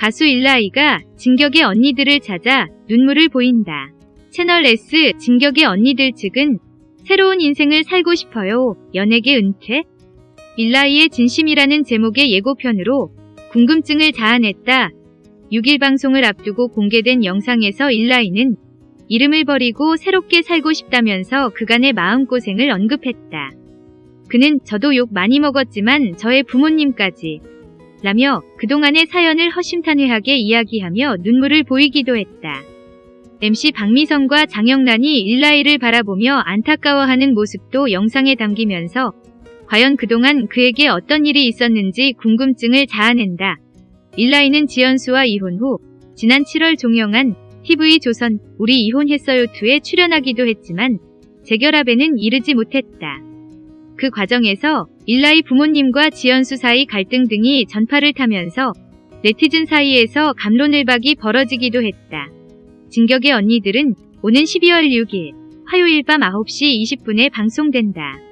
가수 일라이가 진격의 언니들을 찾아 눈물을 보인다. 채널 S 진격의 언니들 측은 새로운 인생을 살고 싶어요. 연예계 은퇴? 일라이의 진심이라는 제목의 예고편으로 궁금증을 자아냈다. 6일 방송을 앞두고 공개된 영상에서 일라이는 이름을 버리고 새롭게 살고 싶다면서 그간의 마음고생을 언급했다. 그는 저도 욕 많이 먹었지만 저의 부모님까지 라며 그동안의 사연을 허심탄회하게 이야기하며 눈물을 보이기도 했다. MC 박미성과 장영란이 일라이를 바라보며 안타까워하는 모습도 영상에 담기면서 과연 그동안 그에게 어떤 일이 있었는지 궁금증을 자아낸다. 일라이는 지연수와 이혼 후 지난 7월 종영한 TV조선 우리 이혼했어요2에 출연하기도 했지만 재결합에는 이르지 못했다. 그 과정에서 일라이 부모님과 지연수 사이 갈등 등이 전파를 타면서 네티즌 사이에서 감론을박이 벌어지기도 했다. 진격의 언니들은 오는 12월 6일 화요일 밤 9시 20분에 방송된다.